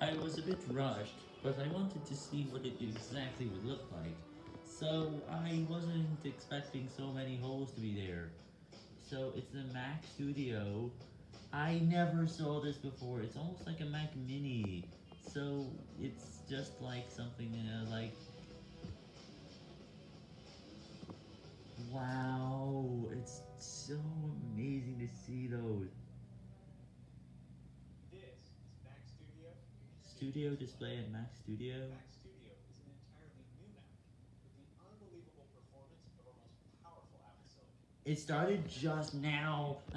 I was a bit rushed, but I wanted to see what it exactly would look like. So I wasn't expecting so many holes to be there. So it's the Mac Studio. I never saw this before. It's almost like a Mac Mini. So it's just like something uh, like... Wow, it's so amazing to see those. This is Mac Studio. Studio display at Mac Studio. Mac Studio is an entirely new Mac with the unbelievable performance of our most powerful. It started just now.